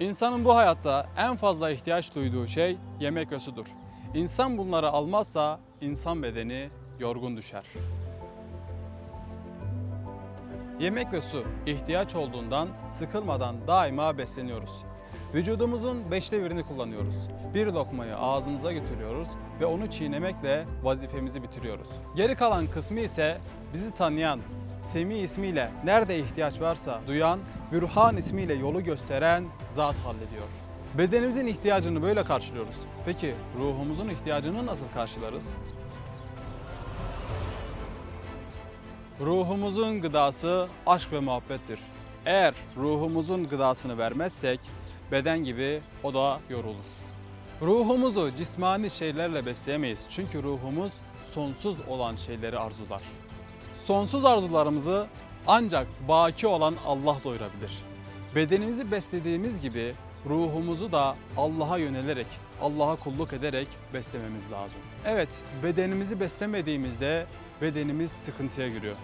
İnsanın bu hayatta en fazla ihtiyaç duyduğu şey yemek ve sudur. İnsan bunları almazsa insan bedeni yorgun düşer. Yemek ve su ihtiyaç olduğundan sıkılmadan daima besleniyoruz. Vücudumuzun beşte birini kullanıyoruz. Bir lokmayı ağzımıza götürüyoruz ve onu çiğnemekle vazifemizi bitiriyoruz. Geri kalan kısmı ise bizi tanıyan, Semi ismiyle nerede ihtiyaç varsa duyan, Bürhan ismiyle yolu gösteren zat hallediyor. Bedenimizin ihtiyacını böyle karşılıyoruz. Peki ruhumuzun ihtiyacını nasıl karşılarız? Ruhumuzun gıdası aşk ve muhabbettir. Eğer ruhumuzun gıdasını vermezsek beden gibi o da yorulur. Ruhumuzu cismani şeylerle besleyemeyiz. Çünkü ruhumuz sonsuz olan şeyleri arzular. Sonsuz arzularımızı ancak baki olan Allah doyurabilir. Bedenimizi beslediğimiz gibi ruhumuzu da Allah'a yönelerek, Allah'a kulluk ederek beslememiz lazım. Evet, bedenimizi beslemediğimizde bedenimiz sıkıntıya giriyor.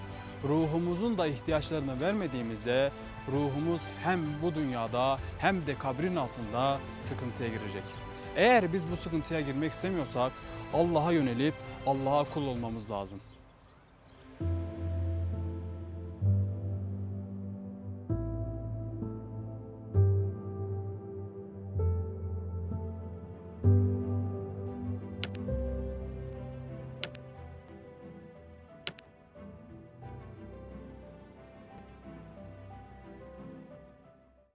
Ruhumuzun da ihtiyaçlarını vermediğimizde ruhumuz hem bu dünyada hem de kabrin altında sıkıntıya girecek. Eğer biz bu sıkıntıya girmek istemiyorsak Allah'a yönelip Allah'a kul olmamız lazım.